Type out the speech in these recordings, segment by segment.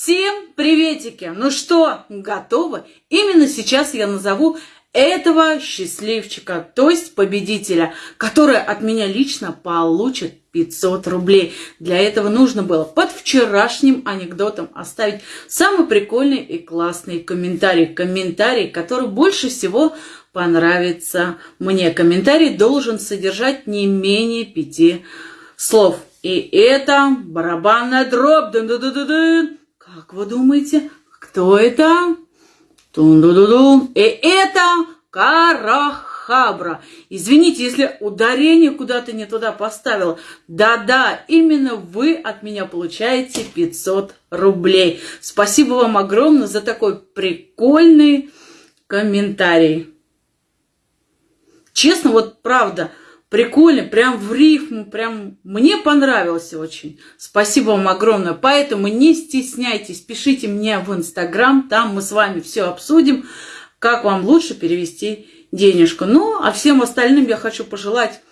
Всем приветики! Ну что, готовы? Именно сейчас я назову этого счастливчика, то есть победителя, который от меня лично получит 500 рублей. Для этого нужно было под вчерашним анекдотом оставить самый прикольный и классный комментарий. Комментарий, который больше всего понравится мне. Комментарий должен содержать не менее пяти слов. И это барабанная дробь. -дун -дун -дун -дун. Как вы думаете, кто это? тун ду ду ду И это Карахабра. Извините, если ударение куда-то не туда поставила. Да-да, именно вы от меня получаете 500 рублей. Спасибо вам огромное за такой прикольный комментарий. Честно, вот правда, Прикольно, прям в рифму, прям мне понравилось очень. Спасибо вам огромное. Поэтому не стесняйтесь, пишите мне в Инстаграм, там мы с вами все обсудим, как вам лучше перевести денежку. Ну, а всем остальным я хочу пожелать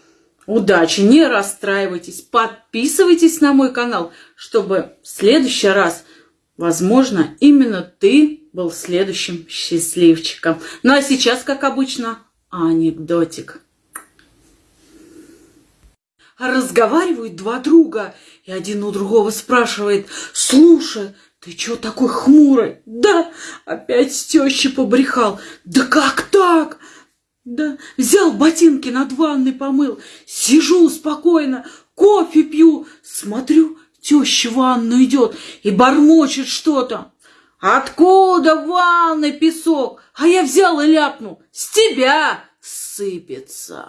удачи, не расстраивайтесь, подписывайтесь на мой канал, чтобы в следующий раз, возможно, именно ты был следующим счастливчиком. Ну а сейчас, как обычно, анекдотик. Разговаривают два друга, и один у другого спрашивает, «Слушай, ты чё такой хмурый?» «Да, опять с тещей побрехал». «Да как так?» «Да, взял ботинки над ванной помыл, сижу спокойно, кофе пью, смотрю, теща в ванну идет и бормочет что-то. Откуда в ванной песок? А я взял и ляпнул, с тебя сыпется».